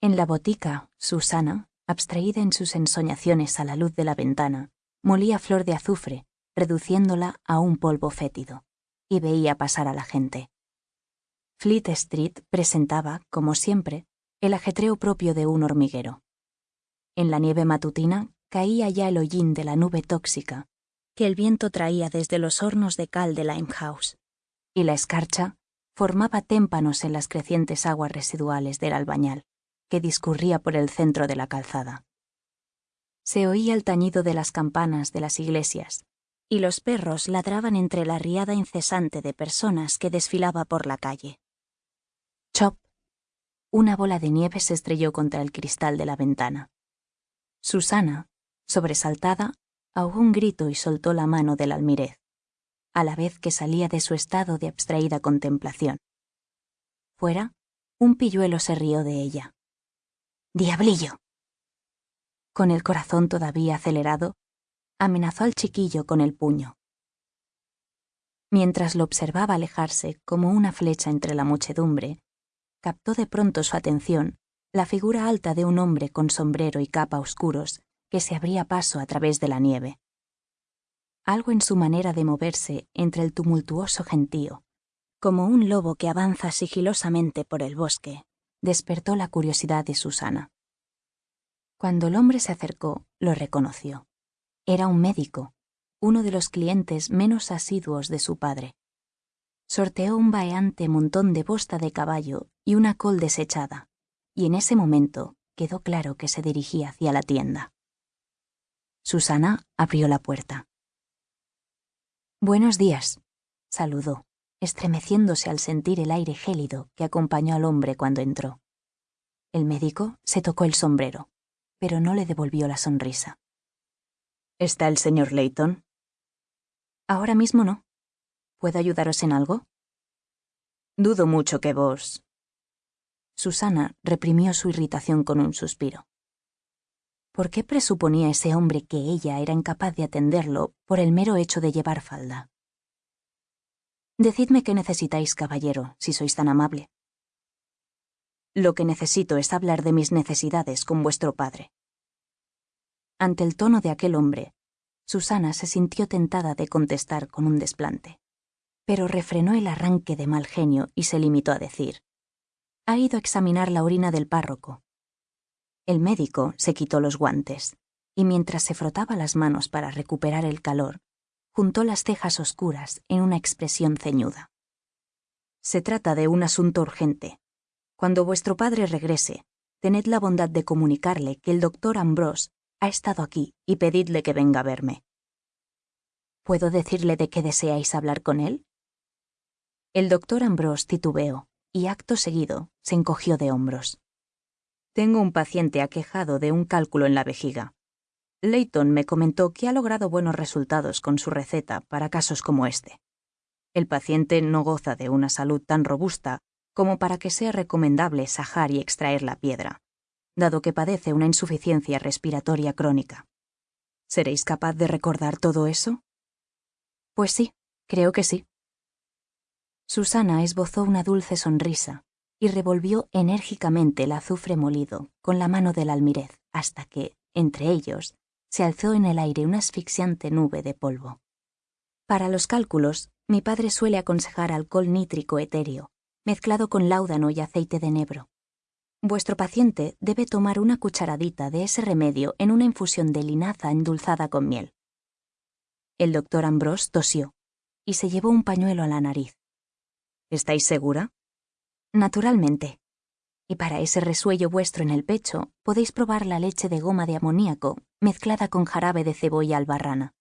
En la botica, Susana, abstraída en sus ensoñaciones a la luz de la ventana, molía flor de azufre, reduciéndola a un polvo fétido, y veía pasar a la gente. Fleet Street presentaba, como siempre, el ajetreo propio de un hormiguero. En la nieve matutina caía ya el hollín de la nube tóxica que el viento traía desde los hornos de cal de Limehouse, y la escarcha formaba témpanos en las crecientes aguas residuales del albañal, que discurría por el centro de la calzada. Se oía el tañido de las campanas de las iglesias, y los perros ladraban entre la riada incesante de personas que desfilaba por la calle. Chop. Una bola de nieve se estrelló contra el cristal de la ventana. Susana, sobresaltada, ahogó un grito y soltó la mano del almirez, a la vez que salía de su estado de abstraída contemplación. Fuera, un pilluelo se rió de ella. ¡Diablillo! Con el corazón todavía acelerado, amenazó al chiquillo con el puño. Mientras lo observaba alejarse como una flecha entre la muchedumbre, captó de pronto su atención la figura alta de un hombre con sombrero y capa oscuros que se abría paso a través de la nieve. Algo en su manera de moverse entre el tumultuoso gentío, como un lobo que avanza sigilosamente por el bosque, despertó la curiosidad de Susana. Cuando el hombre se acercó, lo reconoció. Era un médico, uno de los clientes menos asiduos de su padre. Sorteó un vaheante montón de bosta de caballo y una col desechada, y en ese momento quedó claro que se dirigía hacia la tienda. Susana abrió la puerta. Buenos días, saludó, estremeciéndose al sentir el aire gélido que acompañó al hombre cuando entró. El médico se tocó el sombrero, pero no le devolvió la sonrisa. ¿Está el señor Layton? Ahora mismo no. ¿Puedo ayudaros en algo? Dudo mucho que vos. Susana reprimió su irritación con un suspiro. ¿Por qué presuponía ese hombre que ella era incapaz de atenderlo por el mero hecho de llevar falda? Decidme qué necesitáis, caballero, si sois tan amable. Lo que necesito es hablar de mis necesidades con vuestro padre. Ante el tono de aquel hombre, Susana se sintió tentada de contestar con un desplante, pero refrenó el arranque de mal genio y se limitó a decir, ha ido a examinar la orina del párroco. El médico se quitó los guantes y mientras se frotaba las manos para recuperar el calor, juntó las cejas oscuras en una expresión ceñuda. Se trata de un asunto urgente. Cuando vuestro padre regrese, tened la bondad de comunicarle que el doctor Ambrose ha estado aquí y pedidle que venga a verme. ¿Puedo decirle de qué deseáis hablar con él? El doctor Ambrose titubeó y acto seguido se encogió de hombros. Tengo un paciente aquejado de un cálculo en la vejiga. Leighton me comentó que ha logrado buenos resultados con su receta para casos como este. El paciente no goza de una salud tan robusta como para que sea recomendable sajar y extraer la piedra, dado que padece una insuficiencia respiratoria crónica. ¿Seréis capaz de recordar todo eso? Pues sí, creo que sí. Susana esbozó una dulce sonrisa y revolvió enérgicamente el azufre molido con la mano del almirez hasta que, entre ellos, se alzó en el aire una asfixiante nube de polvo. Para los cálculos, mi padre suele aconsejar alcohol nítrico etéreo, mezclado con láudano y aceite de nebro. Vuestro paciente debe tomar una cucharadita de ese remedio en una infusión de linaza endulzada con miel. El doctor Ambrose tosió y se llevó un pañuelo a la nariz. ¿Estáis segura? Naturalmente. Y para ese resuello vuestro en el pecho, podéis probar la leche de goma de amoníaco mezclada con jarabe de cebolla albarrana.